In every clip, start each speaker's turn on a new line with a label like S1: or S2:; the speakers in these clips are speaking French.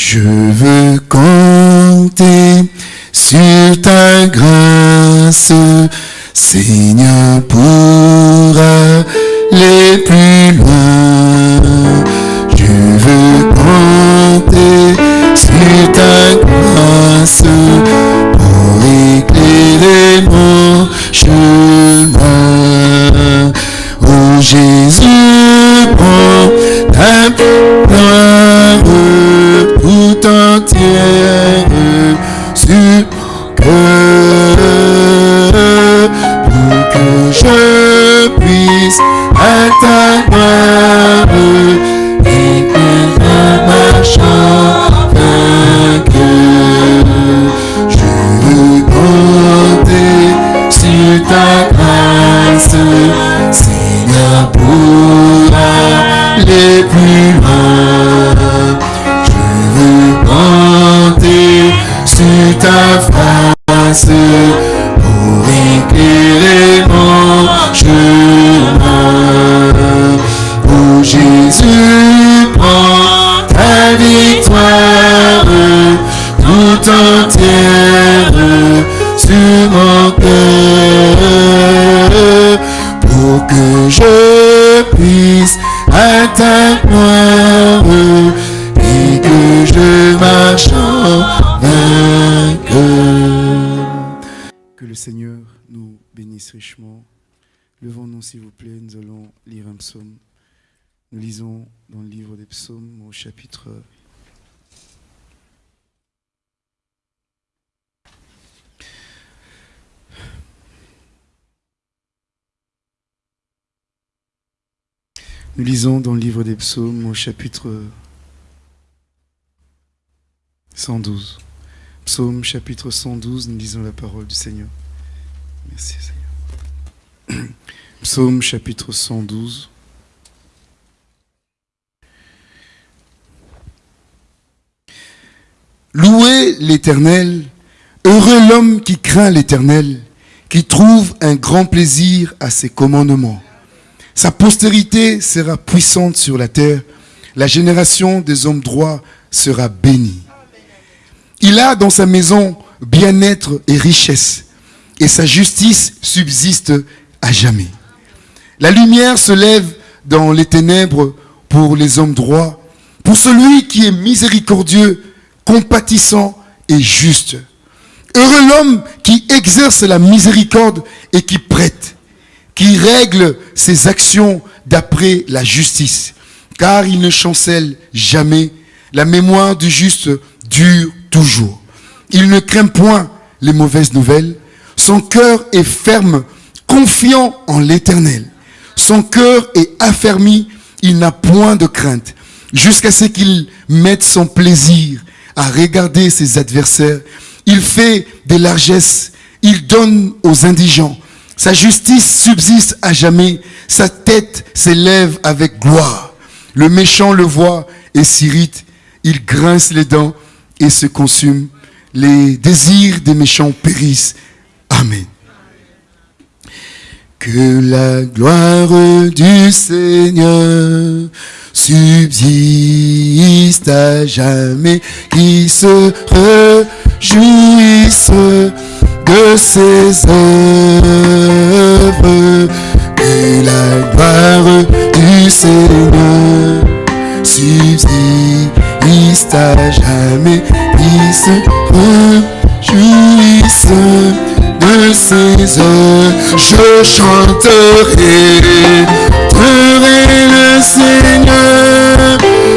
S1: Je veux compter sur ta grâce, Seigneur, pour aller plus loin. Puisse atteindre et que je marche en. Que
S2: le Seigneur nous bénisse richement. Levons-nous, s'il vous plaît, nous allons lire un psaume. Nous lisons dans le livre des psaumes au chapitre Nous lisons dans le livre des psaumes au chapitre 112. Psaume chapitre 112, nous lisons la parole du Seigneur. Merci Seigneur. Psaume chapitre 112.
S1: Louez l'Éternel, heureux l'homme qui craint l'Éternel, qui trouve un grand plaisir à ses commandements. Sa postérité sera puissante sur la terre, la génération des hommes droits sera bénie. Il a dans sa maison bien-être et richesse, et sa justice subsiste à jamais. La lumière se lève dans les ténèbres pour les hommes droits, pour celui qui est miséricordieux, compatissant et juste. Heureux l'homme qui exerce la miséricorde et qui prête, qui règle ses actions d'après la justice, car il ne chancelle jamais, la mémoire du juste dure toujours. Il ne craint point les mauvaises nouvelles, son cœur est ferme, confiant en l'éternel. Son cœur est affermi, il n'a point de crainte, jusqu'à ce qu'il mette son plaisir à regarder ses adversaires. Il fait des largesses, il donne aux indigents. Sa justice subsiste à jamais, sa tête s'élève avec gloire. Le méchant le voit et s'irrite, il grince les dents et se consume. Les désirs des méchants périssent. Amen. Que la gloire du Seigneur subsiste à jamais, qui se réjouisse de ses œuvres. Que la gloire du Seigneur subsiste à jamais, qui se réjouisse de ses œuvres. Je chanterai, ferai le Seigneur,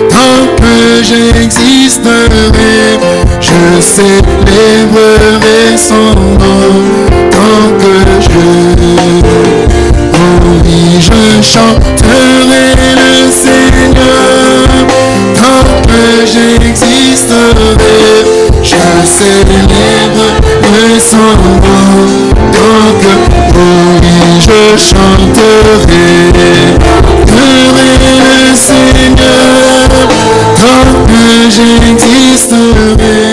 S1: tant que j'existerai. Je célébrerai son nom, tant que je Oh oui, je chanterai le Seigneur, tant que j'existerai. Je célébrerai son nom, tant que oui, je chanterai. Ferai le Seigneur, tant que j'existerai.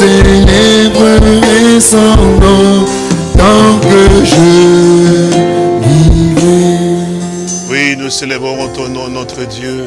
S1: Célébrerai son nom, tant que je.
S3: Oui, nous célébrons ton nom, notre Dieu.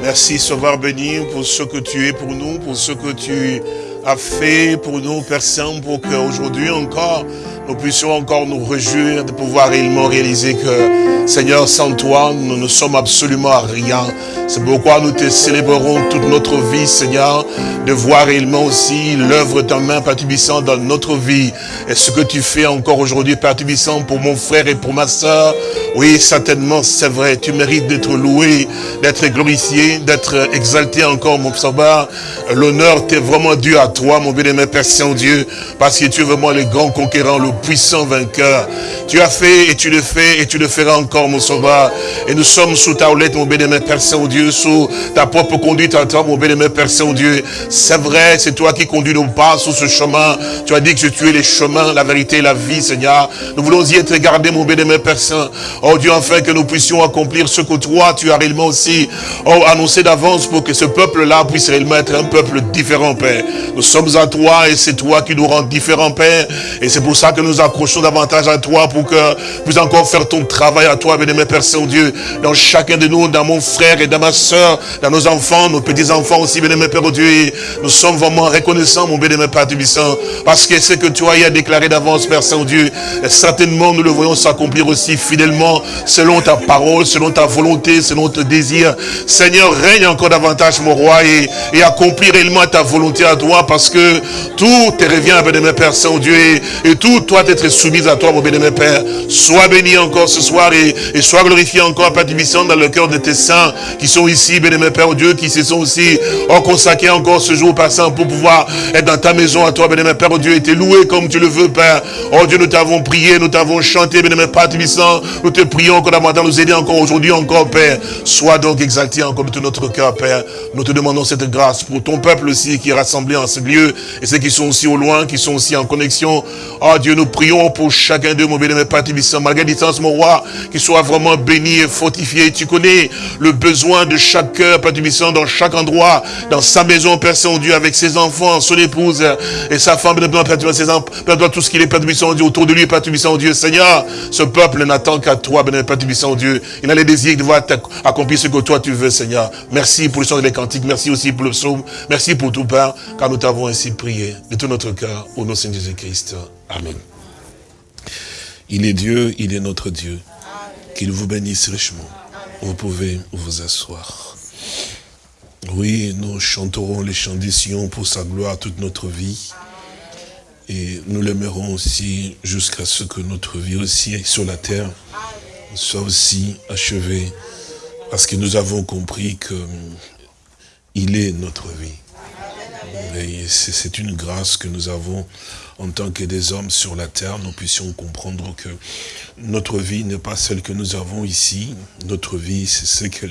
S3: Merci, Sauveur béni, pour ce que tu es pour nous, pour ce que tu as fait pour nous, Père pour qu'aujourd'hui encore, nous puissions encore nous réjouir de pouvoir réellement réaliser que, Seigneur, sans toi, nous ne sommes absolument à rien. C'est pourquoi nous te célébrerons toute notre vie, Seigneur, de voir réellement aussi l'œuvre de ta main, Père dans notre vie. Et ce que tu fais encore aujourd'hui, Père Tubissant, pour mon frère et pour ma soeur, oui, certainement, c'est vrai, tu mérites d'être loué, d'être glorifié, d'être exalté encore, mon sauveur. L'honneur t'est vraiment dû à toi, mon bien-aimé Père Saint-Dieu, parce que tu es vraiment le grand conquérant, le puissant vainqueur. Tu as fait et tu le fais et tu le feras encore, mon sauveur. Et nous sommes sous ta houlette, mon bien-aimé Père Saint-Dieu, sous ta propre conduite à toi, mon bien-aimé Père Saint-Dieu. C'est vrai, c'est toi qui conduis nos pas sur ce chemin. Tu as dit que tu es les chemins, la vérité la vie, Seigneur. Nous voulons y être gardés, mon bien-aimé Père Saint. Oh Dieu, afin que nous puissions accomplir ce que toi, tu as réellement aussi oh, annoncé d'avance pour que ce peuple-là puisse réellement être un peuple différent, Père. Nous sommes à toi et c'est toi qui nous rend différents, Père. Et c'est pour ça que nous accrochons davantage à toi pour que puisses encore faire ton travail à toi, bien-aimé Père Saint-Dieu, dans chacun de nous, dans mon frère et dans ma soeur, dans nos enfants, nos petits-enfants aussi, bien-aimé Père Dieu. Et nous sommes vraiment reconnaissants, mon bien-aimé Père Tubissant, parce que ce que toi y as déclaré d'avance, Père Saint-Dieu, certainement nous le voyons s'accomplir aussi fidèlement, selon ta parole, selon ta volonté, selon ton désir. Seigneur, règne encore davantage, mon roi, et, accomplir réellement ta volonté à toi, parce que tout te revient, bien-aimé Père Saint-Dieu, et, tout doit être soumis à toi, mon bien-aimé Père. Sois béni encore ce soir, et, sois glorifié encore, Père Tubissant, dans le cœur de tes saints, qui sont ici, bien-aimé Père Dieu, qui se sont aussi oh, consacrés encore ce jour passant pour pouvoir être dans ta maison à toi, bien-aimé Père Dieu, et te louer comme tu le veux, Père. Oh Dieu, nous t'avons prié, nous t'avons chanté, bien-aimé Père te prions encore davantage, nous aider encore aujourd'hui encore, Père. Sois donc exalté encore de tout notre cœur, Père. Nous te demandons cette grâce pour ton peuple aussi qui est rassemblé en ce lieu, et ceux qui sont aussi au loin, qui sont aussi en connexion. Oh Dieu, nous prions pour chacun d'eux, mon bien-aimé Tubissant, malgré distance, mon roi, qui soit vraiment béni et fortifié. Tu connais le besoin de chaque cœur, Père Tubissant, dans chaque endroit, dans sa maison, Père Saint-Dieu, avec ses enfants, son épouse et sa femme, Père Père tout ce qu'il est, Père Tubissant, Dieu, autour de lui, Père Tubissant, Dieu. Seigneur, ce peuple n'attend qu'à toi, Père Tubissant, Dieu. Il a les désirs de voir accomplir ce que toi tu veux, Seigneur. Merci pour le chant des cantiques, merci aussi pour le psaume, merci pour tout, Père, car nous t'avons ainsi prié de tout notre cœur, au nom de Seigneur Jésus-Christ. Amen. Il est Dieu, il est notre Dieu. Qu'il vous bénisse richement. Vous pouvez vous asseoir. Oui, nous chanterons les chants des pour sa gloire toute notre vie. Et nous l'aimerons aussi jusqu'à ce que notre vie aussi sur la terre soit aussi achevée. Parce que nous avons compris que il est notre vie. C'est une grâce que nous avons en tant que des hommes sur la terre, nous puissions comprendre que notre vie n'est pas celle que nous avons ici. Notre vie, c'est ce que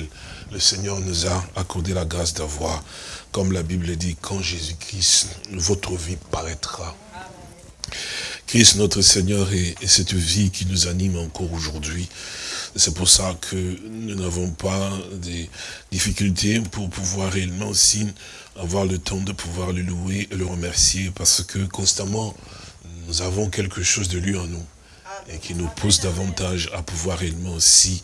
S3: le Seigneur nous a accordé la grâce d'avoir. Comme la Bible dit, quand Jésus-Christ, votre vie paraîtra. Christ, notre Seigneur, et, cette vie qui nous anime encore aujourd'hui. C'est pour ça que nous n'avons pas des difficultés pour pouvoir réellement aussi avoir le temps de pouvoir le louer et le remercier parce que constamment, nous avons quelque chose de lui en nous et qui nous pousse davantage à pouvoir réellement aussi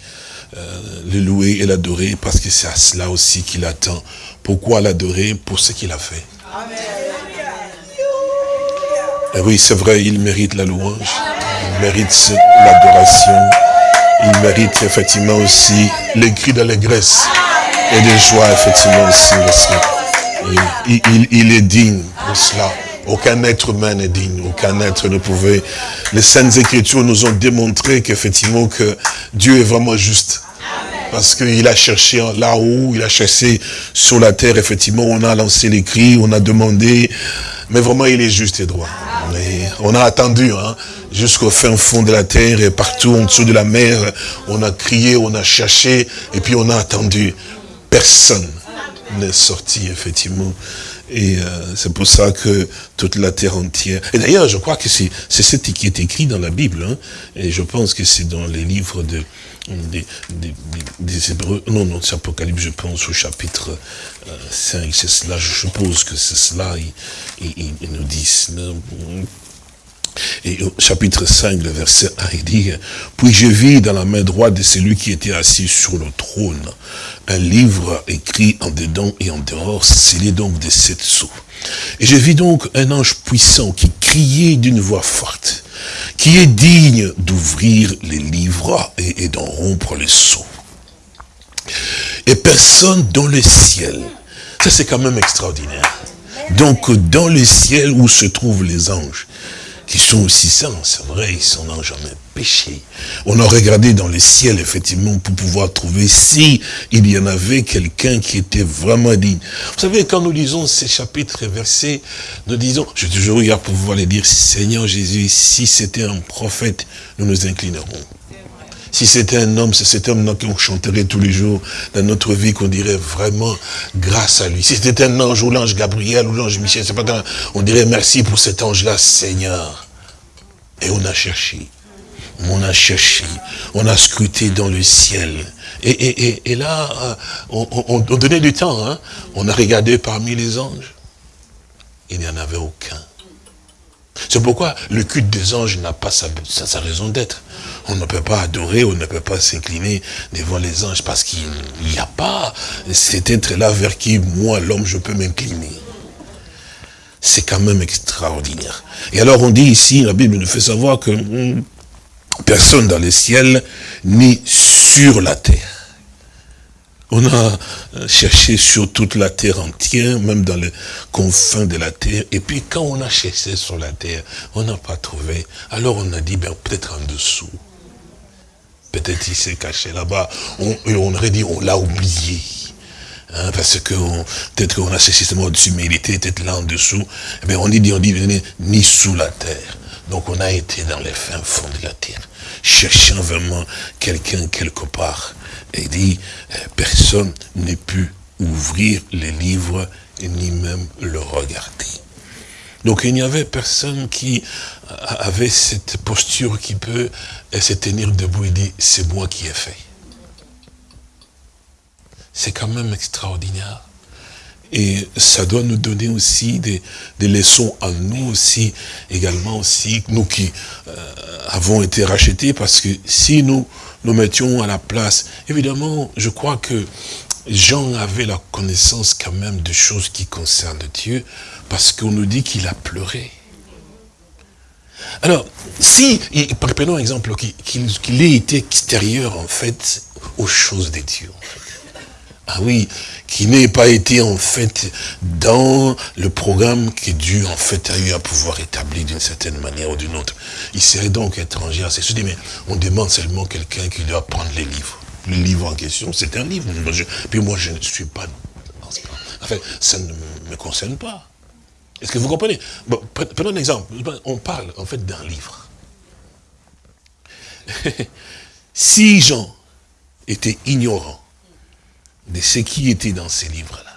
S3: euh, le louer et l'adorer parce que c'est à cela aussi qu'il attend. Pourquoi l'adorer? Pour ce qu'il a fait. Et oui, c'est vrai, il mérite la louange, il mérite l'adoration, il mérite effectivement aussi les cris d'allégresse et de joie, effectivement aussi. Il, il, est digne de cela. Aucun être humain n'est digne, aucun être ne pouvait. Les Saintes Écritures nous ont démontré qu'effectivement que Dieu est vraiment juste. Parce qu'il a cherché là-haut, il a cherché sur la terre, effectivement, on a lancé les cris, on a demandé, mais vraiment il est juste et droit. On a attendu, hein, jusqu'au fin fond de la terre et partout en dessous de la mer, on a crié, on a cherché, et puis on a attendu. Personne n'est sorti, effectivement. Et euh, c'est pour ça que toute la terre entière... Et d'ailleurs, je crois que c'est ce qui est écrit dans la Bible. Hein, et je pense que c'est dans les livres de, des, des, Hébreux. Non, non, c'est Apocalypse, je pense, au chapitre 5. Euh, c'est cela, je suppose que c'est cela, ils, nous disent. Et au chapitre 5, le verset 1, il dit, Puis je vis dans la main droite de celui qui était assis sur le trône, un livre écrit en dedans et en dehors, scellé donc de sept sceaux. Et je vis donc un ange puissant qui criait d'une voix forte, qui est digne d'ouvrir les livres et, et d'en rompre les sceaux. Et personne dans le ciel, ça c'est quand même extraordinaire. Donc dans le ciel où se trouvent les anges, qui sont aussi saints, c'est vrai, ils n'ont jamais péché. On a regardé dans le ciel, effectivement, pour pouvoir trouver si il y en avait quelqu'un qui était vraiment digne. Vous savez, quand nous lisons ces chapitres et versets, nous disons, je toujours eu à pouvoir les dire, Seigneur Jésus, si c'était un prophète, nous nous inclinerons. Si c'était un homme, c'est cet homme-là qu'on chanterait tous les jours dans notre vie, qu'on dirait vraiment grâce à lui. Si c'était un ange ou l'ange Gabriel ou l'ange Michel, c'est on dirait merci pour cet ange-là, Seigneur. Et on a cherché. On a cherché. On a scruté dans le ciel. Et, là, euh, on, donnait du temps. Hein. On a regardé parmi les anges. Il n'y en avait aucun. C'est pourquoi le culte des anges n'a pas sa, raison d'être. On ne peut pas adorer, on ne peut pas s'incliner devant les anges parce qu'il n'y a pas cet être-là vers qui, moi, l'homme, je peux m'incliner. C'est quand même extraordinaire. Et alors on dit ici, la Bible nous fait savoir que hmm, personne dans les ciels ni sur la terre on a euh, cherché sur toute la terre entière, même dans les confins de la terre. Et puis quand on a cherché sur la terre, on n'a pas trouvé. Alors on a dit, ben, peut-être en dessous. Peut-être il s'est caché là-bas. On, aurait dit, on l'a oublié. Hein, parce que peut-être qu'on a mais il était peut-être là en dessous. Eh bien, on dit, on dit, ni sous la terre. Donc on a été dans les fins fonds de la terre, cherchant vraiment quelqu'un quelque part. Et dit, euh, personne n'est pu ouvrir les livres ni même le regarder. Donc il n'y avait personne qui avait cette posture qui peut euh, se tenir debout et dire, c'est moi qui ai fait. C'est quand même extraordinaire. Et ça doit nous donner aussi des, leçons à nous aussi, également aussi, nous qui euh, avons été rachetés, parce que si nous nous mettions à la place. Évidemment, je crois que Jean avait la connaissance quand même de choses qui concernent Dieu, parce qu'on nous dit qu'il a pleuré. Alors, si, prenons un exemple, qu'il ait été extérieur, en fait, aux choses de Dieu. Ah oui, qui n'ait pas été en fait dans le programme que Dieu en fait a eu à pouvoir établir d'une certaine manière ou d'une autre. Il serait donc étranger à ces choses. Mais on demande seulement quelqu'un qui doit prendre les livres. Le livre en question, c'est un livre. puis moi, je ne suis pas... En fait, ça ne me concerne pas. Est-ce que vous comprenez? Prenons un exemple. On parle en fait d'un livre. si Jean était ignorant de ce qui était dans ces livres-là.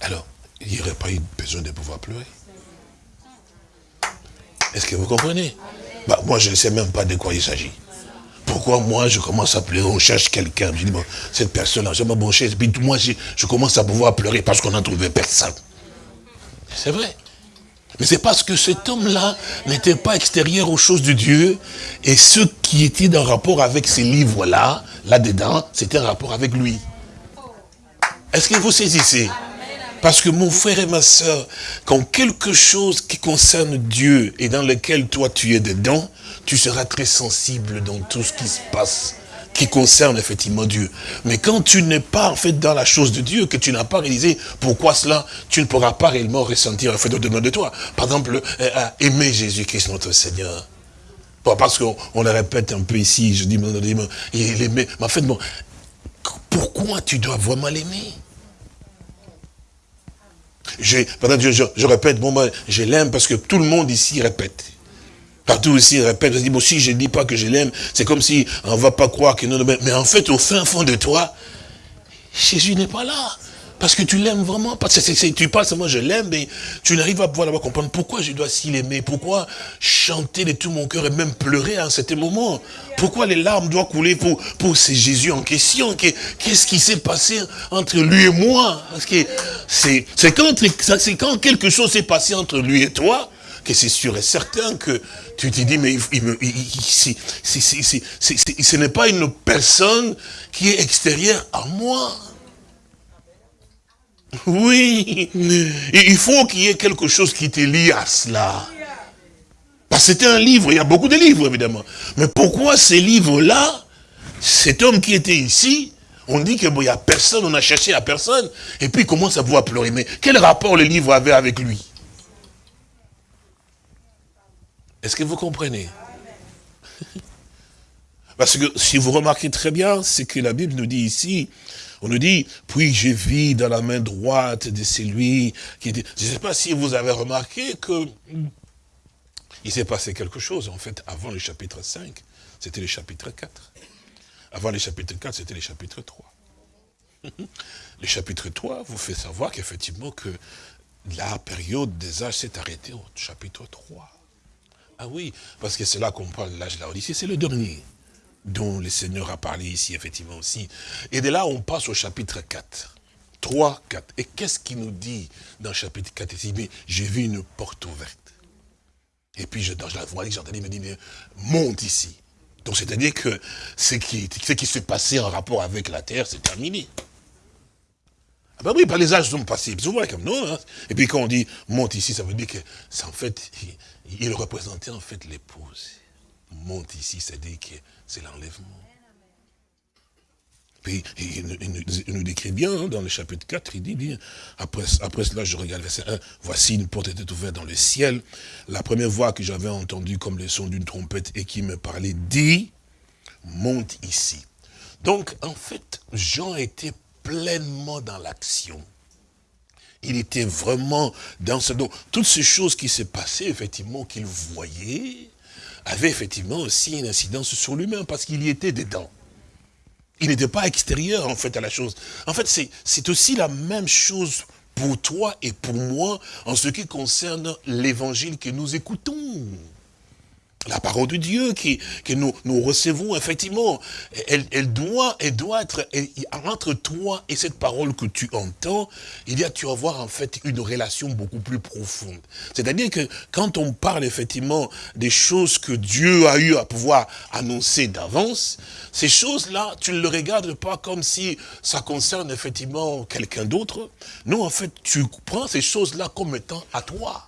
S3: Alors, il n'y aurait pas eu besoin de pouvoir pleurer. Est-ce que vous comprenez? Bah, Moi, je ne sais même pas de quoi il s'agit. Pourquoi moi, je commence à pleurer, on cherche quelqu'un? Je dis, bon, cette personne-là, j'ai ma bonne chaise. Puis moi, je, je commence à pouvoir pleurer parce qu'on n'a trouvé personne. C'est vrai. Mais c'est parce que cet homme-là n'était pas extérieur aux choses de Dieu, et ce qui était en rapport avec ces livres-là, là-dedans, c'était un rapport avec lui. Est-ce que vous saisissez? Parce que mon frère et ma soeur, quand quelque chose qui concerne Dieu et dans lequel toi tu es dedans, tu seras très sensible dans tout ce qui se passe qui concerne effectivement Dieu. Mais quand tu n'es pas en fait dans la chose de Dieu, que tu n'as pas réalisé pourquoi cela, tu ne pourras pas réellement ressentir en fait au-dedans de toi. Par exemple, euh, euh, aimer Jésus-Christ notre Seigneur. parce qu'on le répète un peu ici, je dis, il aimait. Mais en fait, bon, pourquoi tu dois vraiment l'aimer? Je, je, je, répète, bon, ben, je l'aime parce que tout le monde ici répète. Partout aussi, il répète, je dis, bon, si je ne dis pas que je l'aime, c'est comme si on ne va pas croire que non, mais en fait, au fin fond de toi, Jésus n'est pas là. Parce que tu l'aimes vraiment. Parce que tu parles moi je l'aime, mais tu n'arrives pas à pouvoir comprendre pourquoi je dois s'y l'aimer. Pourquoi chanter de tout mon cœur et même pleurer à cet moment. Pourquoi les larmes doivent couler pour, pour ce Jésus en question? Qu'est-ce qui s'est passé entre lui et moi? Parce que c'est quand, quand quelque chose s'est passé entre lui et toi, que c'est sûr et certain que tu te dis, mais ce n'est pas une personne qui est extérieure à moi. Oui, il faut qu'il y ait quelque chose qui te lie à cela. Parce que c'était un livre, il y a beaucoup de livres évidemment. Mais pourquoi ces livres-là, cet homme qui était ici, on dit qu'il n'y a personne, on a cherché à personne, et puis il commence à pouvoir pleurer. Mais quel rapport le livre avait avec lui? Est-ce que vous comprenez? Parce que si vous remarquez très bien, c'est que la Bible nous dit ici, on nous dit, puis j'ai vu dans la main droite de celui qui était... Je ne sais pas si vous avez remarqué que il s'est passé quelque chose, en fait, avant le chapitre 5, c'était le chapitre 4. Avant le chapitre 4, c'était le chapitre 3. le chapitre 3 vous fait savoir qu'effectivement que la période des âges s'est arrêtée au chapitre 3. Ah oui, parce que c'est là qu'on parle de l'âge de la Odyssée, c'est le dernier dont le Seigneur a parlé ici, effectivement aussi. Et de là, on passe au chapitre 4. 3, 4. Et qu'est-ce qu'il nous dit dans le chapitre 4 ici? J'ai vu une porte ouverte. Et puis, je, dans la voix, j'ai entendu, il me dit, mais monte ici. Donc, c'est-à-dire que ce qui, ce qui s'est passé en rapport avec la terre, c'est terminé. Ah ben oui, pas les âges sont passés. Souvent comme non. Hein. Et puis quand on dit monte ici, ça veut dire que c'est en fait, il, représentait en fait l'épouse. Monte ici, c'est-à-dire que c'est l'enlèvement. Puis il, nous décrit bien hein, dans le chapitre 4, il dit, après, après cela, je regarde verset 1, voici une porte était ouverte dans le ciel. La première voix que j'avais entendue comme le son d'une trompette et qui me parlait dit, monte ici. Donc, en fait, Jean était pleinement dans l'action. Il était vraiment dans ce... Donc, toutes ces choses qui s'est passées, effectivement, qu'il voyait, avaient effectivement aussi une incidence sur lui-même, parce qu'il y était dedans. Il n'était pas extérieur, en fait, à la chose. En fait, c'est aussi la même chose pour toi et pour moi en ce qui concerne l'évangile que nous écoutons la parole de Dieu qui, que nous, nous recevons, effectivement, elle, elle, doit, elle doit être, entre toi et cette parole que tu entends, il y a, tu vas avoir en fait une relation beaucoup plus profonde. C'est-à-dire que quand on parle effectivement des choses que Dieu a eu à pouvoir annoncer d'avance, ces choses-là, tu ne le regardes pas comme si ça concerne effectivement quelqu'un d'autre. Non, en fait, tu prends ces choses-là comme étant à toi.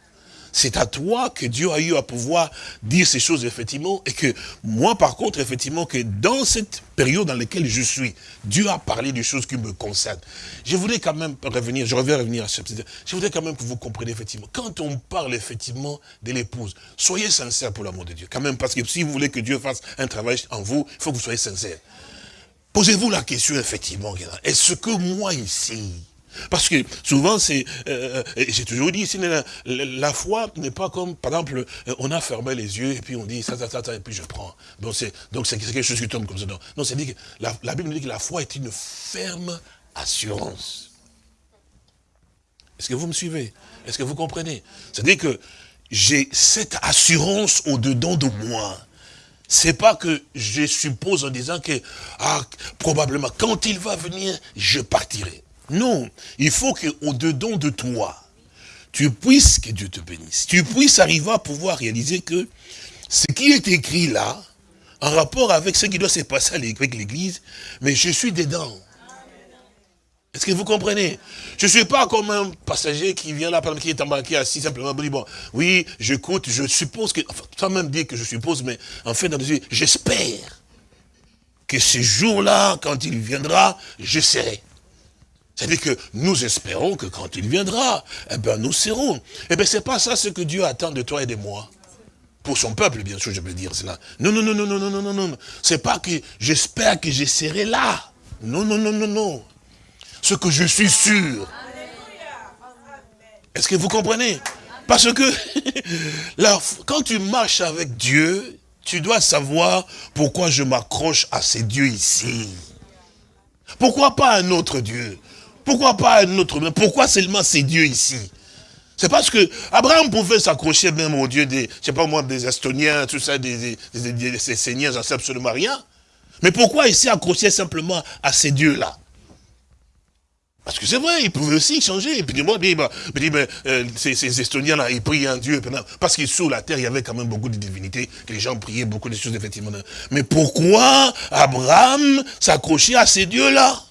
S3: C'est à toi que Dieu a eu à pouvoir dire ces choses, effectivement, et que moi, par contre, effectivement, que dans cette période dans laquelle je suis, Dieu a parlé des choses qui me concernent. Je voudrais quand même revenir, je reviens revenir à ce je voudrais quand même que vous compreniez, effectivement, quand on parle, effectivement, de l'épouse, soyez sincère pour l'amour de Dieu, quand même, parce que si vous voulez que Dieu fasse un travail en vous, il faut que vous soyez sincère. Posez-vous la question, effectivement, est-ce que moi, ici, parce que souvent, c'est, euh, j'ai toujours dit, la, foi n'est pas comme, par exemple, euh, on a fermé les yeux et puis on dit ça, ça, ça, ça et puis je prends. Donc c'est, donc c'est quelque chose qui tombe comme ça. Non, non c'est dit que la, la, Bible nous dit que la foi est une ferme assurance. Est-ce que vous me suivez? Est-ce que vous comprenez? C'est-à-dire que j'ai cette assurance au-dedans de moi. C'est pas que je suppose en disant que, ah, probablement, quand il va venir, je partirai. Non, il faut qu'au-dedans de toi, tu puisses, que Dieu te bénisse, tu puisses arriver à pouvoir réaliser que ce qui est écrit là, en rapport avec ce qui doit se passer avec l'église, mais je suis dedans. Est-ce que vous comprenez? Je ne suis pas comme un passager qui vient là, qui est embarqué assis simplement, bon, oui, j'écoute, je suppose que, enfin, sans même dire que je suppose, mais en fait, j'espère que ce jour-là, quand il viendra, je serai. C'est-à-dire que nous espérons que quand il viendra, eh ben nous serons. Eh bien, c'est pas ça ce que Dieu attend de toi et de moi. Pour son peuple, bien sûr, je veux dire cela. Non, non, non, non, non, non, non, non. C'est pas que j'espère que je serai là. Non, non, non, non, non. Ce que je suis sûr. Est-ce que vous comprenez? Parce que là, quand tu marches avec Dieu, tu dois savoir pourquoi je m'accroche à ces dieux ici. Pourquoi pas un autre Dieu? Pourquoi pas un autre? Pourquoi seulement ces dieux ici? C'est parce que Abraham pouvait s'accrocher même au Dieu des, je sais pas moi, des Estoniens, tout ça, des, des, seigneurs, j'en sais absolument rien. Mais pourquoi il s'est accroché simplement à ces dieux-là? Parce que c'est vrai, ils pouvaient aussi changer. Et puis moi, dit, bah, mais, euh, ces, Estoniens-là, ils prient un Dieu. Parce que sous la terre, il y avait quand même beaucoup de divinités, que les gens priaient beaucoup de choses, effectivement. Mais pourquoi Abraham s'accrochait à ces dieux-là?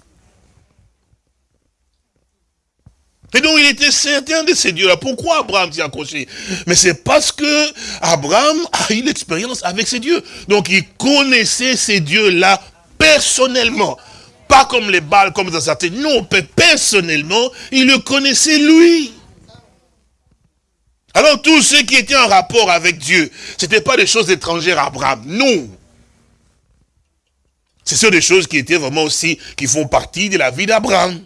S3: Et donc il était certain de ces dieux-là. Pourquoi Abraham s'y accroché Mais c'est parce que Abraham a eu l'expérience avec ces dieux. Donc il connaissait ces dieux-là personnellement. Pas comme les balles, comme dans certains. Non, personnellement, il le connaissait lui. Alors tous ceux qui étaient en rapport avec Dieu, ce n'était pas des choses étrangères à Abraham. Non. Ce sont des choses qui étaient vraiment aussi, qui font partie de la vie d'Abraham.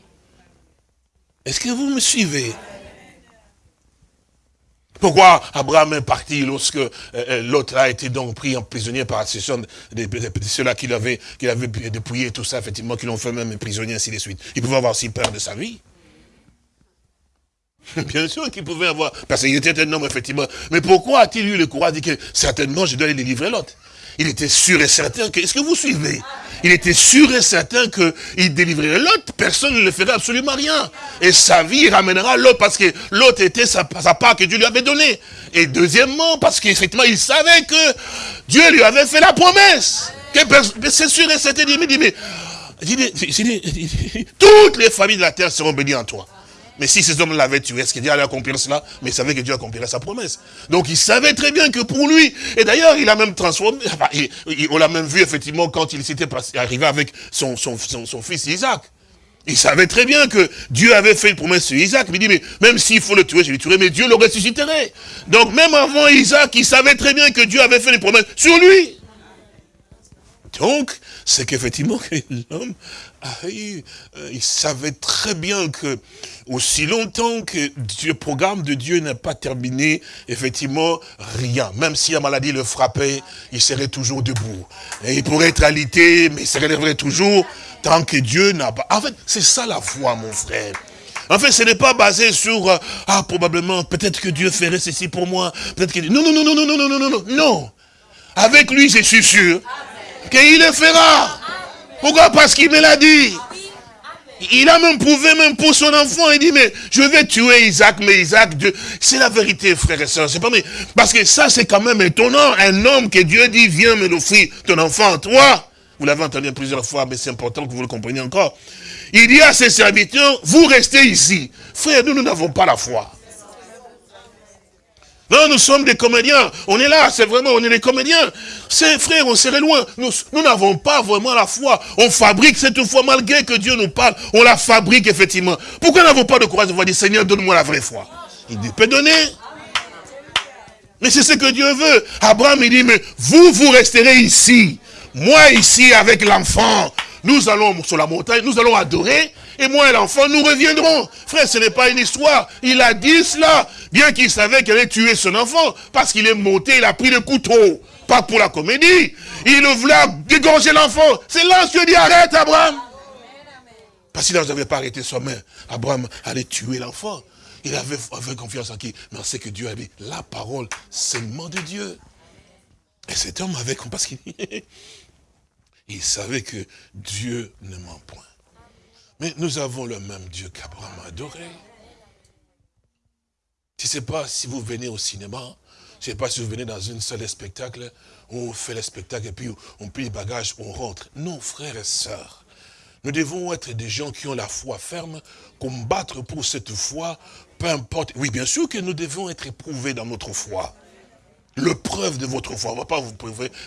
S3: Est-ce que vous me suivez? Pourquoi Abraham est parti lorsque euh, euh, l'autre a été donc pris en prisonnier par ceux-là qu'il avait, qu'il avait dépouillé tout ça, effectivement, qui l'ont fait même prisonnier, ainsi de suite. Il pouvait avoir aussi peur de sa vie. Bien sûr qu'il pouvait avoir, parce qu'il était un homme, effectivement. Mais pourquoi a-t-il eu le courage de dire que certainement je dois aller livrer l'autre? Il était sûr et certain que, est-ce que vous suivez? Il était sûr et certain qu'il délivrerait l'autre, personne ne le ferait absolument rien. Et sa vie ramènera l'autre parce que l'autre était sa, part que Dieu lui avait donnée. Et deuxièmement, parce qu'effectivement, il savait que Dieu lui avait fait la promesse. C'est sûr et certain, il dit, mais toutes les familles de la terre seront bénies en toi. Mais si ces hommes l'avaient tué, est-ce Dieu allait accomplir cela? Mais il savait que Dieu accomplirait sa promesse. Donc il savait très bien que pour lui, et d'ailleurs il a même transformé, on l'a même vu effectivement quand il s'était arrivé avec son, fils Isaac. Il savait très bien que Dieu avait fait une promesse sur Isaac. Il dit, mais même s'il faut le tuer, je le tuerai, mais Dieu le ressusciterait. Donc même avant Isaac, il savait très bien que Dieu avait fait une promesse sur lui. Donc, c'est qu'effectivement, l'homme euh, il savait très bien que aussi longtemps que le programme de Dieu n'a pas terminé, effectivement, rien. Même si la maladie le frappait, il serait toujours debout. Et il pourrait être alité, mais il se relèverait toujours tant que Dieu n'a pas... En fait, c'est ça la foi, mon frère. En fait, ce n'est pas basé sur, ah, probablement, peut-être que Dieu ferait ceci pour moi, peut-être que... Non, non, non, non, non, non, non, non, non, non. Avec lui, je suis sûr qu'il le fera. Pourquoi? Parce qu'il me l'a dit. Il a même prouvé, même pour son enfant, il dit, mais je vais tuer Isaac, mais Isaac, c'est la vérité, frère et soeur. C'est pas, mais, parce que ça, c'est quand même étonnant. Un homme que Dieu dit, viens me l'offrir, ton enfant, toi. Vous l'avez entendu plusieurs fois, mais c'est important que vous le compreniez encore. Il dit à ses serviteurs, vous restez ici. Frère, nous, nous n'avons pas la foi. Non, nous sommes des comédiens. On est là, c'est vraiment, on est des comédiens. C'est frère, on serait loin. Nous n'avons pas vraiment la foi. On fabrique cette foi, malgré que Dieu nous parle, on la fabrique effectivement. Pourquoi n'avons pas de courage de voir dire, Seigneur, donne-moi la vraie foi Il peut donner. Mais c'est ce que Dieu veut. Abraham, il dit, mais vous, vous resterez ici. Moi, ici, avec l'enfant. Nous allons sur la montagne, nous allons adorer. Et moi et l'enfant, nous reviendrons. Frère, ce n'est pas une histoire. Il a dit cela. Bien qu'il savait qu'elle allait tuer son enfant, parce qu'il est monté, il a pris le couteau. Pas pour la comédie. Il voulait dégorger l'enfant. C'est là que Dieu dit, arrête Abraham. Parce qu'il n'avait pas arrêté main. Abraham allait tuer l'enfant. Il avait, confiance en qui? Mais on sait que Dieu avait la parole seulement de Dieu. Et cet homme avait parce qu'il il savait que Dieu ne ment point. Mais nous avons le même Dieu qu'Abraham a adoré. Je ne sais pas si vous venez au cinéma, je ne sais pas si vous venez dans une salle de spectacle, on fait le spectacle et puis on plie les bagages, on rentre. Non, frères et sœurs, nous devons être des gens qui ont la foi ferme, combattre pour cette foi, peu importe. Oui, bien sûr que nous devons être éprouvés dans notre foi. Le preuve de votre foi. On ne va pas vous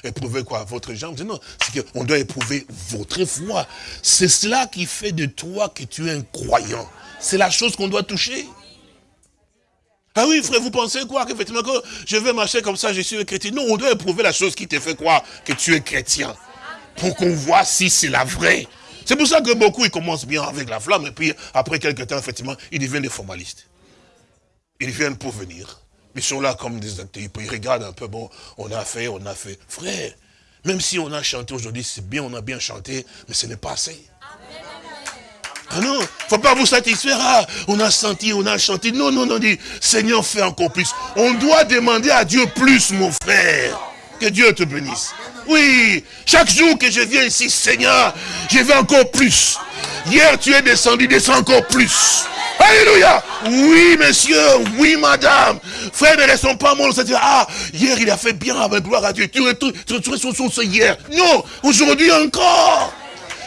S3: éprouver quoi? Votre jambe. Non, c'est qu'on doit éprouver votre foi. C'est cela qui fait de toi que tu es un croyant. C'est la chose qu'on doit toucher. Ah oui, frère, vous pensez quoi? Qu'effectivement, que je vais marcher comme ça, je suis un chrétien. Non, on doit éprouver la chose qui te fait croire que tu es chrétien. Pour qu'on voit si c'est la vraie. C'est pour ça que beaucoup, ils commencent bien avec la flamme, et puis après quelques temps, effectivement, ils deviennent des formalistes. Ils viennent pour venir. Ils sont là comme des acteurs. Ils regardent un peu, bon, on a fait, on a fait. Frère, même si on a chanté aujourd'hui, c'est bien, on a bien chanté, mais ce n'est pas assez. Ah non, faut pas vous satisfaire. Ah, on a senti, on a chanté. Non, non, non, dit, Seigneur, fais encore plus. On doit demander à Dieu plus, mon frère. Que Dieu te bénisse. Oui, chaque jour que je viens ici, Seigneur, je vais encore plus. Hier, tu es descendu, descends encore plus. Alléluia. Oui, monsieur. Oui, madame. Frère, ne restons pas morts. Ah, hier, il a fait bien avec gloire à Dieu. Tu es sur son hier. Non, aujourd'hui encore.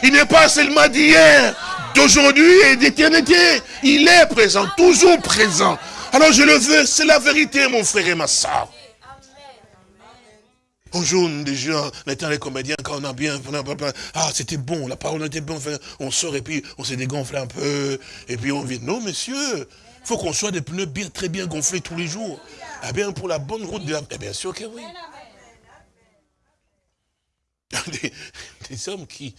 S3: Il n'est pas seulement d'hier, d'aujourd'hui et d'éternité. Il est présent, toujours présent. Alors je le veux, c'est la vérité, mon frère et ma soeur. Bonjour, déjà, on était les comédiens, quand on a bien, ah, c'était bon, la parole était bonne, on sort et puis on s'est dégonflé un peu, et puis on vient. Non, monsieur, faut qu'on soit des pneus bien, très bien gonflés tous les jours. Eh bien, pour la bonne route de la... Eh bien sûr que oui. Des, hommes qui,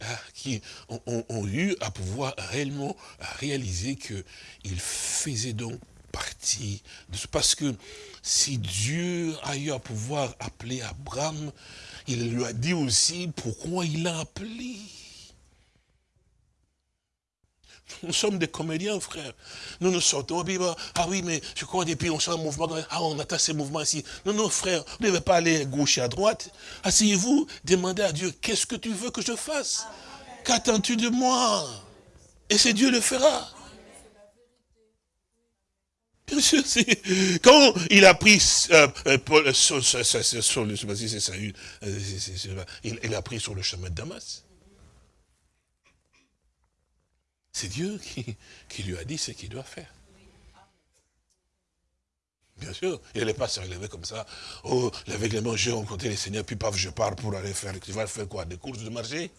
S3: ah, qui ont, eu à pouvoir réellement réaliser qu'ils faisaient donc partie. Parce que si Dieu a eu à pouvoir appeler Abraham, il lui a dit aussi pourquoi il l'a appelé. Nous sommes des comédiens, frère. Nous nous sortons, ah oui, mais je crois, et puis on sent un mouvement, ah, on attend ces mouvements ici. Non, non, frère, vous ne devez pas aller à gauche et à droite. Asseyez-vous, demandez à Dieu, qu'est-ce que tu veux que je fasse? Qu'attends-tu de moi? Et c'est Dieu le fera. Quand il a pris euh, euh, Paul, sur, le, il, a pris sur le chemin de Damas. C'est Dieu qui, lui a dit ce qu'il doit faire. Bien sûr, il n'allait pas se relever comme ça. Oh, mains, j'ai rencontré les seigneurs, puis paf, je pars pour aller faire. Tu vas faire quoi Des courses de marché?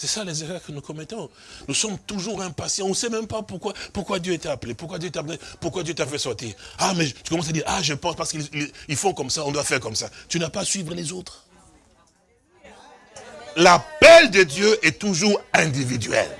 S3: C'est ça les erreurs que nous commettons. Nous sommes toujours impatients. On ne sait même pas pourquoi, Dieu t'a appelé, pourquoi Dieu t'a pourquoi Dieu t'a fait sortir. Ah, mais tu commences à dire, ah, je pense parce qu'ils font comme ça, on doit faire comme ça. Tu n'as pas à suivre les autres. L'appel de Dieu est toujours individuel.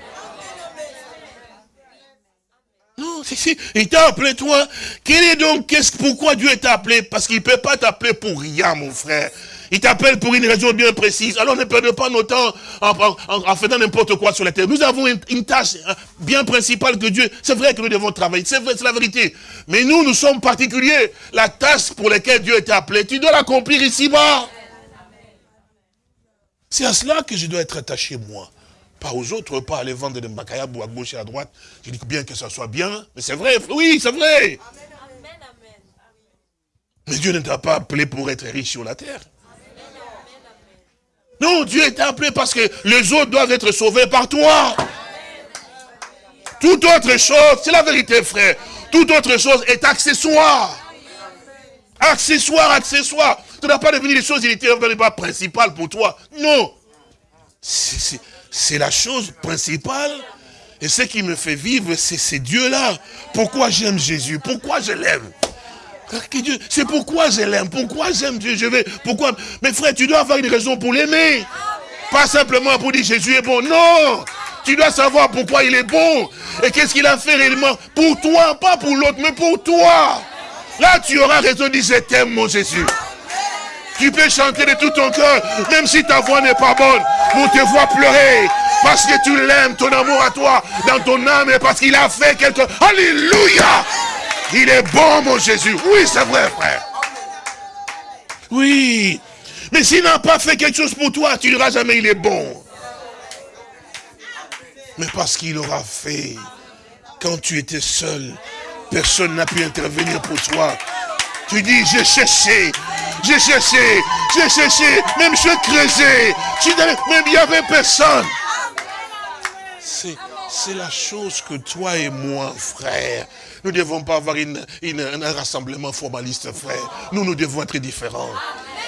S3: Non, si, si, il t'a appelé toi. Quel est donc, qu'est-ce, pourquoi Dieu t'a appelé? Parce qu'il ne peut pas t'appeler pour rien, mon frère. Il t'appelle pour une raison bien précise. Alors ne perdez pas nos temps en, faisant n'importe quoi sur la terre. Nous avons une, tâche hein, bien principale que Dieu. C'est vrai que nous devons travailler. C'est vrai, c'est la vérité. Mais nous, nous sommes particuliers. La tâche pour laquelle Dieu t'a appelé, tu dois l'accomplir ici-bas. C'est à cela que je dois être attaché, moi. Pas aux autres, pas aller vendre des macayabou à gauche et à droite. Je dis bien que ça soit bien, mais c'est vrai, oui, c'est vrai. Mais Dieu ne t'a pas appelé pour être riche sur la terre. Non, Dieu est appelé parce que les autres doivent être sauvés par toi. Toute autre chose, c'est la vérité, frère. Toute autre chose est accessoire. Accessoire, accessoire. Tu n'as pas devenir les choses il pas principales pour toi. Non. C'est la chose principale. Et ce qui me fait vivre, c'est ces dieux-là. Pourquoi j'aime Jésus? Pourquoi je l'aime? C'est pourquoi je l'aime, pourquoi j'aime Dieu, je vais, pourquoi. Mais frère, tu dois avoir une raison pour l'aimer. Pas simplement pour dire Jésus est bon, non. Tu dois savoir pourquoi il est bon. Et qu'est-ce qu'il a fait réellement pour toi, pas pour l'autre, mais pour toi. Là, tu auras raison de dire, je t'aime, mon Jésus. Tu peux chanter de tout ton cœur, même si ta voix n'est pas bonne. On te voit pleurer. Parce que tu l'aimes, ton amour à toi, dans ton âme, et parce qu'il a fait quelque... Alléluia il est bon, mon Jésus. Oui, c'est vrai, frère. Oui. Mais s'il n'a pas fait quelque chose pour toi, tu ne diras jamais il est bon. Mais parce qu'il aura fait, quand tu étais seul, personne n'a pu intervenir pour toi. Tu dis, j'ai cherché, j'ai cherché, j'ai cherché, même je creusais, même il n'y avait personne. C'est la chose que toi et moi, frère, nous ne devons pas avoir un rassemblement formaliste, frère. Nous, nous devons être différents.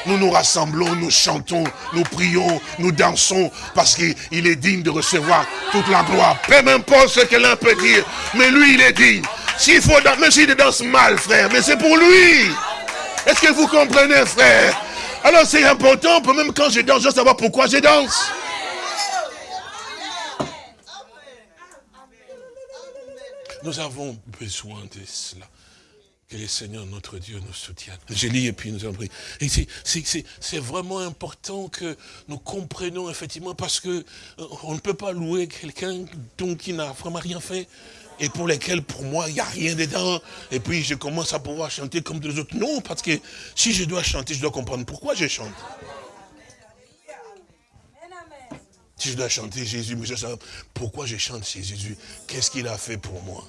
S3: Nous nous rassemblons, nous chantons, nous prions, nous dansons, parce qu'il est digne de recevoir toute la gloire. Peu importe ce que l'un peut dire, mais lui, il est digne. S'il faut, même s'il danse mal, frère, mais c'est pour lui. Est-ce que vous comprenez, frère? Alors c'est important, même quand je danse, je dois savoir pourquoi je danse. Nous avons besoin de cela. Que le Seigneur, notre Dieu, nous soutienne. J'ai lu et puis nous prier. Et c'est vraiment important que nous comprenions effectivement parce que euh, on ne peut pas louer quelqu'un qui n'a vraiment rien fait et pour lesquels, pour moi, il n'y a rien dedans. Et puis, je commence à pouvoir chanter comme les autres. Non, parce que si je dois chanter, je dois comprendre pourquoi je chante. Si je dois chanter Jésus, mais je sais pourquoi je chante chez Jésus? Qu'est-ce qu'il a fait pour moi?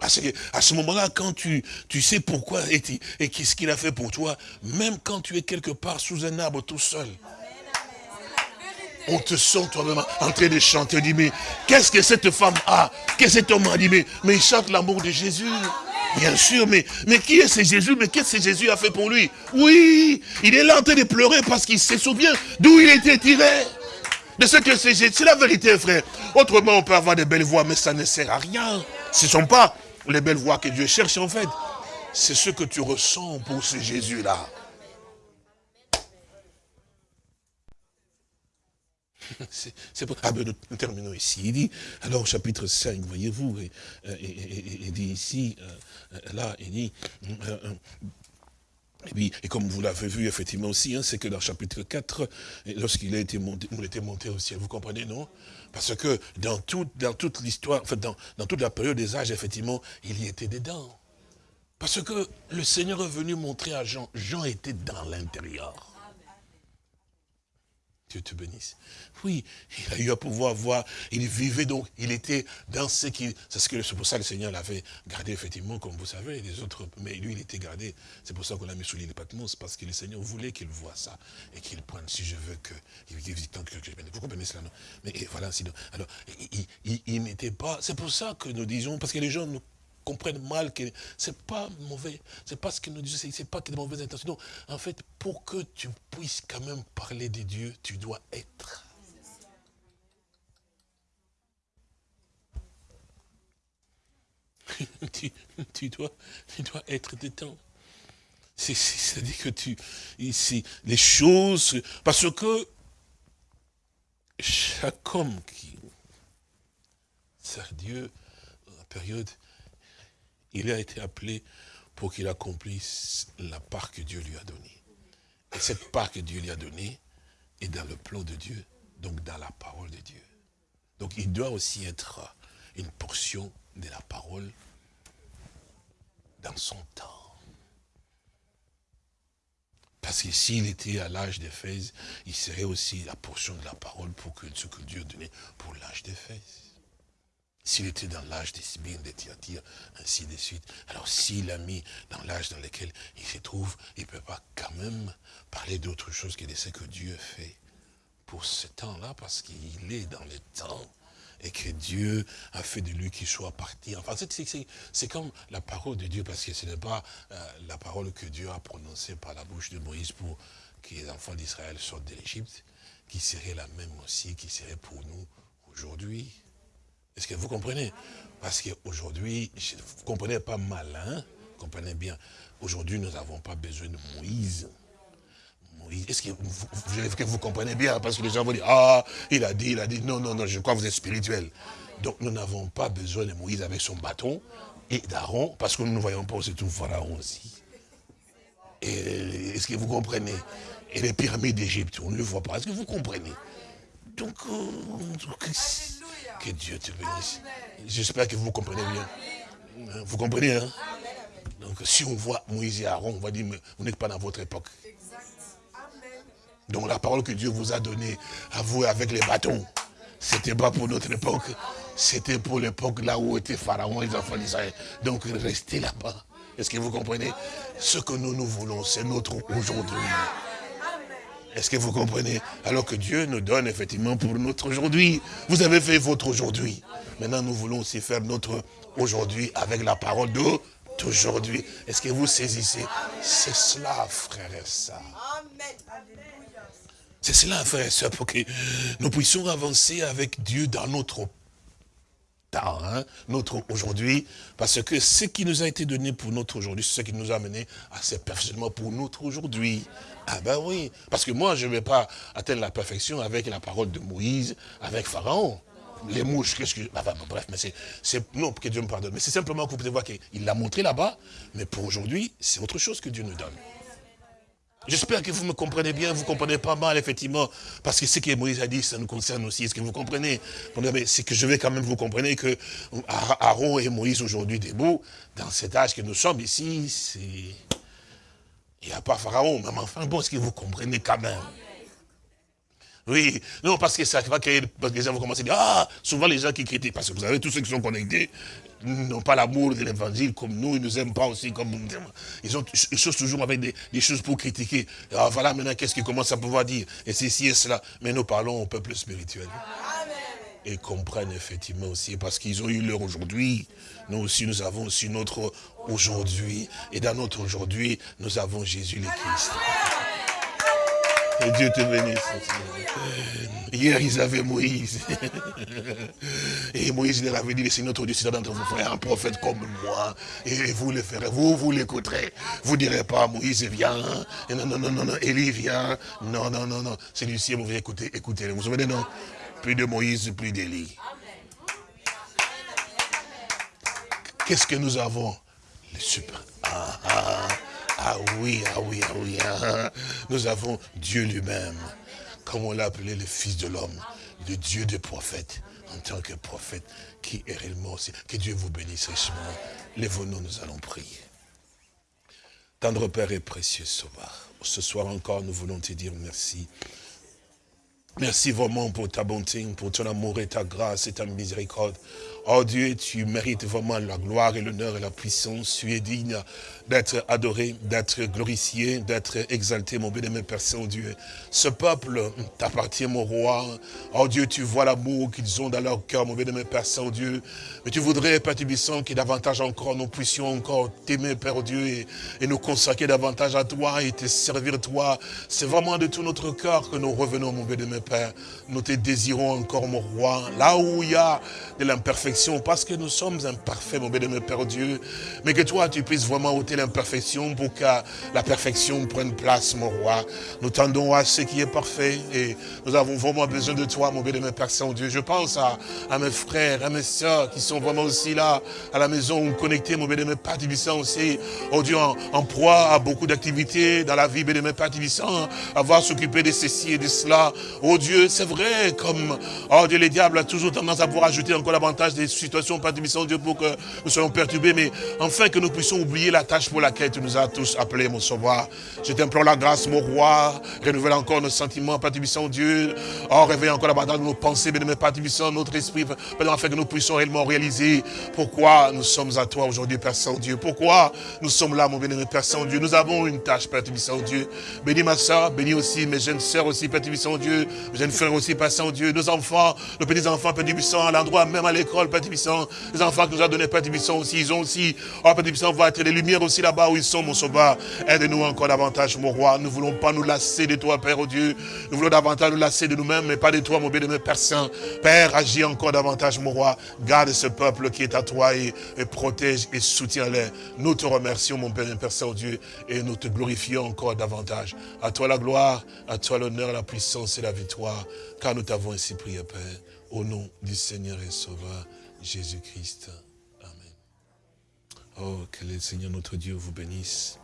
S3: Parce qu'à ce moment-là, quand tu, tu sais pourquoi et, qu'est-ce qu'il a fait pour toi, même quand tu es quelque part sous un arbre tout seul, on te sent toi-même en train de chanter. On dit, mais qu'est-ce que cette femme a? Qu'est-ce que cet homme a dit, mais il chante l'amour de Jésus. Bien sûr, mais, mais qui est ce Jésus? Mais qu'est-ce que Jésus a fait pour lui? Oui, il est là en train de pleurer parce qu'il se souvient d'où il était tiré. De ce que c'est C'est la vérité, frère. Autrement, on peut avoir des belles voix, mais ça ne sert à rien. Ce ne sont pas les belles voix que Dieu cherche, en fait. C'est ce que tu ressens pour ce Jésus-là. C'est pour... Ah ben nous, terminons ici. Il dit, alors chapitre 5, voyez-vous, et, il dit ici, euh, là, il dit, euh, et, puis, et comme vous l'avez vu effectivement aussi, hein, c'est que dans chapitre 4, lorsqu'il a été monté, il était monté au ciel, vous comprenez, non? Parce que dans, dans toute l'histoire, enfin dans, dans toute la période des âges, effectivement, il y était dedans. Parce que le Seigneur est venu montrer à Jean, Jean était dans l'intérieur. Dieu te bénisse. Oui, il a eu à pouvoir voir, il vivait donc, il était dans ce qui, c'est ce que, c'est pour ça que le Seigneur l'avait gardé effectivement, comme vous savez, les autres, mais lui il était gardé, c'est pour ça qu'on l'a mis sous l'île Patmos, parce que le Seigneur voulait qu'il voit ça, et qu'il prenne, si je veux que, vous comprenez cela, non. Mais voilà, sinon, alors, il, il n'était pas, c'est pour ça que nous disons, parce que les gens nous comprennent mal que c'est pas mauvais, c'est pas ce que nous disons, c'est pas que de mauvaises intentions. en fait, pour que tu puisses quand même parler de Dieu, tu dois être. tu, dois, tu dois être dedans. C'est-à-dire que tu, ici, les choses, parce que chaque homme qui sert Dieu, dans la période, il a été appelé pour qu'il accomplisse la part que Dieu lui a donnée. Et cette part que Dieu lui a donnée est dans le plan de Dieu, donc dans la parole de Dieu. Donc il doit aussi être une portion de la parole dans son temps. Parce que s'il était à l'âge d'Éphèse, il serait aussi la portion de la parole pour que ce que Dieu donnait pour l'âge d'Éphèse. S'il était dans l'âge des Sibines, des Thyatire, ainsi de suite. Alors s'il a mis dans l'âge dans lequel il se trouve, il ne peut pas quand même parler d'autre chose que de ce que Dieu fait pour ce temps-là, parce qu'il est dans le temps et que Dieu a fait de lui qu'il soit parti. Enfin, c'est comme la parole de Dieu, parce que ce n'est pas euh, la parole que Dieu a prononcée par la bouche de Moïse pour que les enfants d'Israël sortent de l'Égypte, qui serait la même aussi, qui serait pour nous aujourd'hui. Est-ce que vous comprenez? Parce qu'aujourd'hui, vous ne comprenez pas malin, vous comprenez bien, aujourd'hui nous n'avons pas besoin de Moïse. Moïse, est-ce que vous, comprenez bien Parce que les gens vont dire, ah, il a dit, il a dit, non, non, non, je crois que vous êtes spirituel. Donc nous n'avons pas besoin de Moïse avec son bâton et d'Aaron, parce que nous ne voyons pas aussi tout Pharaon aussi. Est-ce que vous comprenez? Et les pyramides d'Égypte, on ne le voit pas. Est-ce que vous comprenez? Donc, euh, Dieu te bénisse. J'espère que vous comprenez bien. Vous comprenez, hein? Donc, si on voit Moïse et Aaron, on va dire, mais vous n'êtes pas dans votre époque. Donc, la parole que Dieu vous a donnée à vous avec les bâtons, c'était pas pour notre époque. C'était pour l'époque là où étaient Pharaon et les enfants d'Israël. Donc, restez là-bas. Est-ce que vous comprenez? Ce que nous, nous voulons, c'est notre aujourd'hui. Est-ce que vous comprenez? Alors que Dieu nous donne effectivement pour notre aujourd'hui. Vous avez fait votre aujourd'hui. Maintenant, nous voulons aussi faire notre aujourd'hui avec la parole d'aujourd'hui. Est-ce que vous saisissez? C'est cela, frère et sœurs. C'est cela, frère et pour que nous puissions avancer avec Dieu dans notre hein, notre aujourd'hui, parce que ce qui nous a été donné pour notre aujourd'hui, c'est ce qui nous a amené à ce perfectionnement pour notre aujourd'hui. Ah ben oui, parce que moi, je ne vais pas atteindre la perfection avec la parole de Moïse, avec Pharaon. les mouches, qu'est-ce que... bref, mais c'est... Non, que Dieu me pardonne. Mais c'est simplement que vous pouvez voir qu'il l'a montré là-bas, mais pour aujourd'hui, c'est autre chose que Dieu nous donne. J'espère que vous me comprenez bien, vous comprenez pas mal, effectivement, parce que ce que Moïse a dit, ça nous concerne aussi. Est-ce que vous comprenez? C'est que je vais quand même vous comprendre que Aaron et Moïse aujourd'hui debout, dans cet âge que nous sommes ici, c'est... Il n'y a pas Pharaon, mais enfin, bon, est-ce que vous comprenez quand même? Oui, non, parce que ça va créer, parce que les gens vont commencer à dire, ah, souvent les gens qui critiquent, parce que vous savez, tous ceux qui sont connectés, n'ont pas l'amour de l'évangile comme nous, ils ne nous aiment pas aussi comme nous. Ils, ont, ils sont toujours avec des, choses pour critiquer. Ah, voilà maintenant qu'est-ce qu'ils commencent à pouvoir dire? Et c'est ci et cela. Mais nous parlons au peuple spirituel. Et comprennent effectivement aussi, parce qu'ils ont eu leur aujourd'hui. Nous aussi, nous avons aussi notre aujourd'hui. Et dans notre aujourd'hui, nous avons Jésus le Christ. Et Dieu te bénisse. Hier, ils avaient Moïse. Et Moïse leur avait dit, c'est notre Dieu, c'est d'entre vous frères, un prophète comme moi. Et vous le ferez, vous, vous l'écouterez. Vous ne direz pas, Moïse vient. Non, non, non, non, non, Élie vient. Non, non, non, non. Celui-ci, vous écoutez, écoutez. Vous vous souvenez, non? Plus de Moïse, plus d'Élie. Qu'est-ce que nous avons? Le super. Ah, ah. Ah oui, ah oui, ah oui. Ah. Nous avons Dieu lui-même, comme on l'a appelé le Fils de l'homme, le Dieu des prophètes, en tant que prophète, qui est réellement aussi. Que Dieu vous bénisse richement. Lève-nous, nous allons prier. Tendre Père et précieux Sauveur, ce soir encore, nous voulons te dire merci. Merci vraiment pour ta bonté, pour ton amour et ta grâce et ta miséricorde. Oh Dieu, tu mérites vraiment la gloire et l'honneur et la puissance. Tu es digne d'être adoré, d'être glorifié, d'être exalté, mon bien-aimé Père Saint-Dieu. Ce peuple t'appartient, mon roi. Oh Dieu, tu vois l'amour qu'ils ont dans leur cœur, mon bien-aimé Père Saint-Dieu. Mais tu voudrais, Père Tibissant, que davantage encore nous puissions encore t'aimer, Père Dieu, et, et, nous consacrer davantage à toi et te servir toi. C'est vraiment de tout notre cœur que nous revenons, mon bien-aimé Père. Nous te désirons encore, mon roi. Là où il y a de l'imperfection, parce que nous sommes imparfaits, mon bien-aimé Père Dieu, mais que toi, tu puisses vraiment ôter l'imperfection pour que la perfection prenne place, mon roi. Nous tendons à ce qui est parfait et nous avons vraiment besoin de toi, mon bien-aimé Père Saint-Dieu. Je pense à, mes frères, à mes soeurs qui sont vraiment aussi là, à la maison, connectés, mon bien-aimé Père Tibissant aussi, oh Dieu, en, proie à beaucoup d'activités dans la vie, bien-aimé Père Tibissant, avoir s'occuper de ceci et de cela. Oh Dieu, c'est vrai, comme, oh Dieu, les diables a toujours tendance à pouvoir ajouter encore davantage des situations, Père Dieu, pour que nous soyons perturbés, mais enfin que nous puissions oublier la tâche pour laquelle tu nous as tous appelés, mon sauveur. Je t'implore la grâce, mon roi, renouvelle encore nos sentiments, Père Dieu. Oh, réveille encore la de nos pensées, bien Père notre esprit, afin que nous puissions réellement réaliser pourquoi nous sommes à toi aujourd'hui, Père Saint-Dieu. Pourquoi nous sommes là, mon bien-aimé Père Saint-Dieu. Nous avons une tâche, Père Saint-Dieu. Bénis ma soeur, bénis aussi mes jeunes sœurs aussi, Père Saint-Dieu, mes jeunes frères aussi, Père Saint-Dieu, nos enfants, nos petits-enfants, Père Saint, à l'endroit, même à l'école, Père les enfants que nous a donné Père Tibissant aussi, ils ont aussi, oh Père Tibissant, va être les lumières aussi là-bas où ils sont, mon sauveur. Aide-nous encore davantage, mon roi. Nous ne voulons pas nous lasser de toi, Père, oh Dieu. Nous voulons davantage nous lasser de nous-mêmes, mais pas de toi, mon bien-aimé Père Saint. Père, agis encore davantage, mon roi. Garde ce peuple qui est à toi et, protège et soutiens-les. Nous te remercions, mon Père, Père Saint, oh Dieu, et nous te glorifions encore davantage. À toi la gloire, à toi l'honneur, la puissance et la victoire, car nous t'avons ainsi prié, Père, au nom du Seigneur et Sauveur. Jésus-Christ. Amen. Oh, que le Seigneur notre Dieu vous bénisse.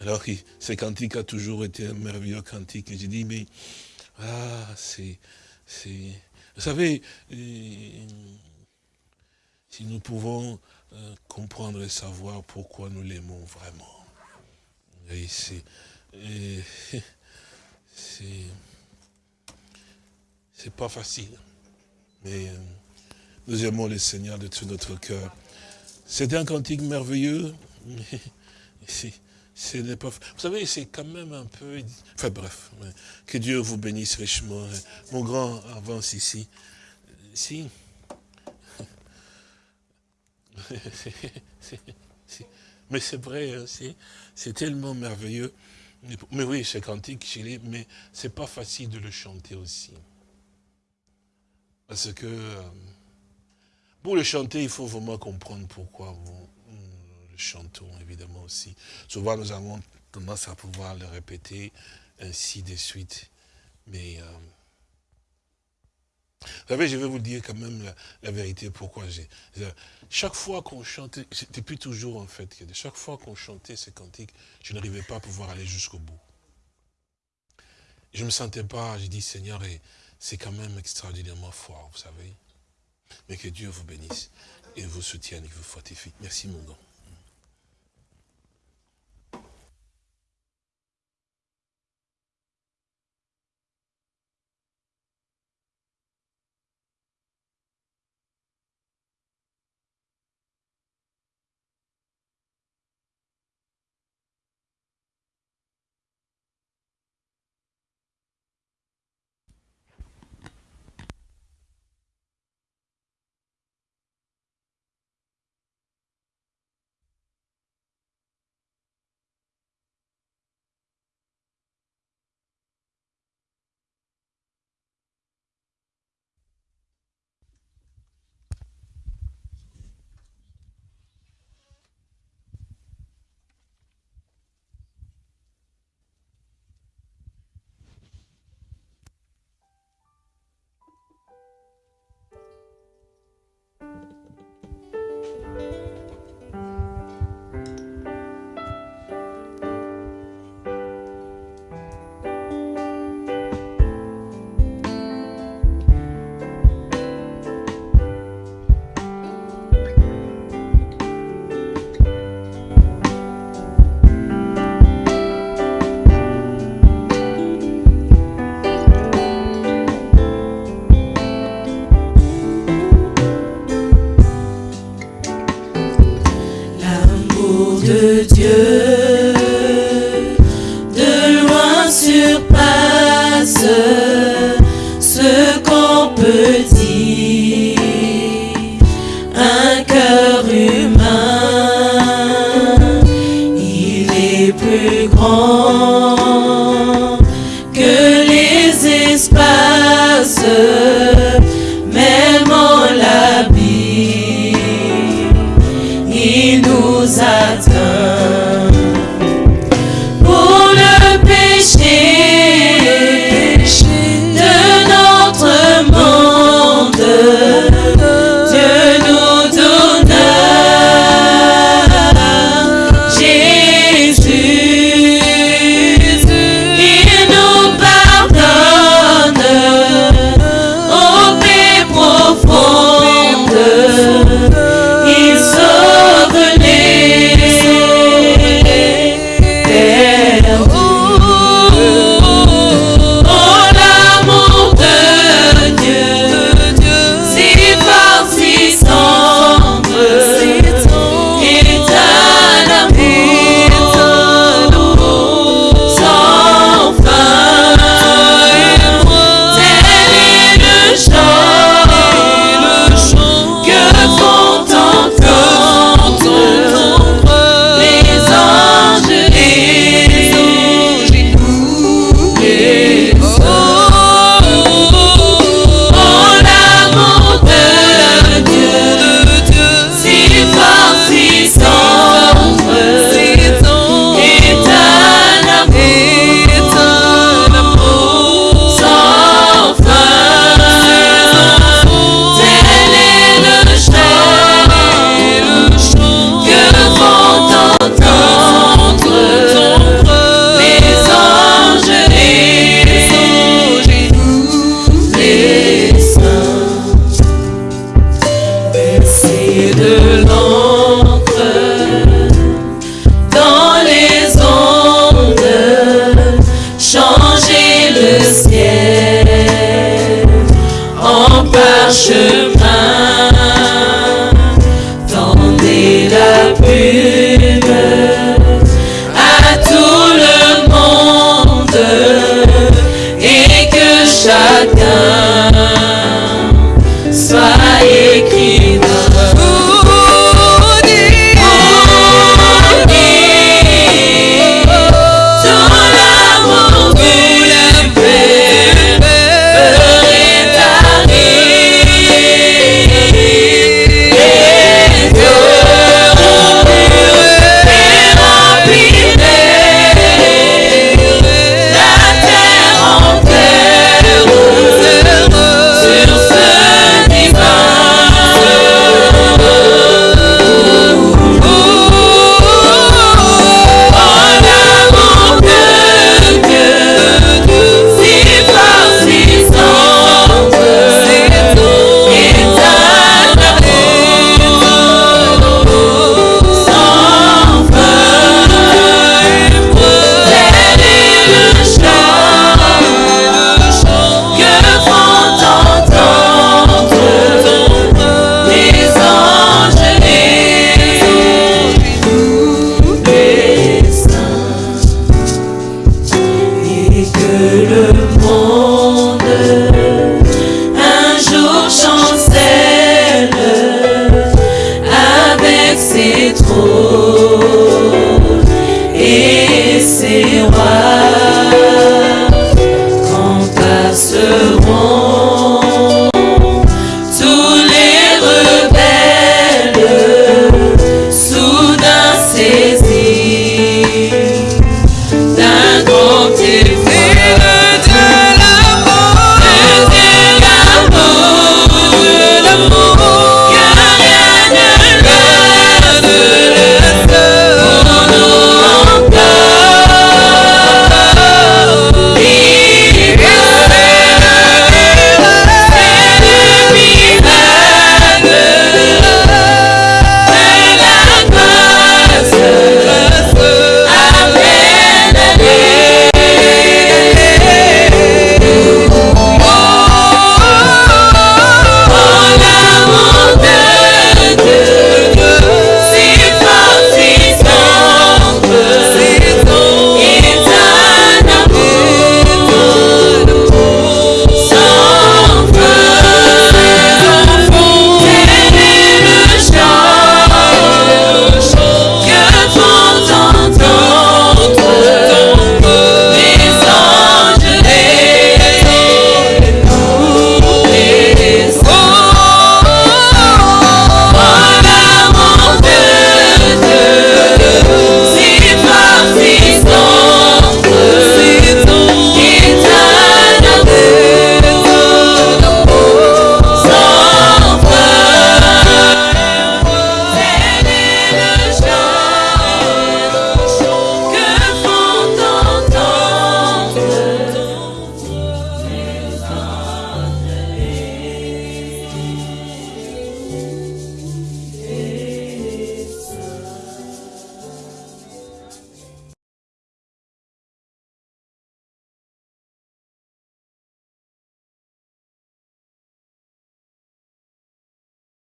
S3: Alors, ce cantique a toujours été un merveilleux cantique. J'ai dit, mais, ah, c'est, c'est, vous savez, euh, si nous pouvons euh, comprendre et savoir pourquoi nous l'aimons vraiment. Et c'est, c'est, c'est pas facile. Mais, euh, nous aimons le Seigneur de tout notre cœur. C'est un cantique merveilleux. Vous savez, c'est quand même un peu... Enfin bref, que Dieu vous bénisse richement. Mon grand avance ici. Si. Mais c'est vrai, hein, c'est tellement merveilleux. Mais oui, c'est cantique, mais c'est pas facile de le chanter aussi. Parce que... Pour le chanter, il faut vraiment comprendre pourquoi nous le chantons, évidemment aussi. Souvent, nous avons tendance à pouvoir le répéter ainsi de suite. Mais, euh,
S4: savez, je vais vous dire quand même la, vérité, pourquoi j'ai... Chaque fois qu'on chantait, depuis toujours en fait, chaque fois qu'on chantait ces cantiques, je n'arrivais pas à pouvoir aller jusqu'au bout. Je ne me sentais pas, j'ai dit Seigneur, c'est quand même extraordinairement fort, vous savez. Mais que Dieu vous bénisse et vous soutienne et vous fortifie. Merci mon don. 最狂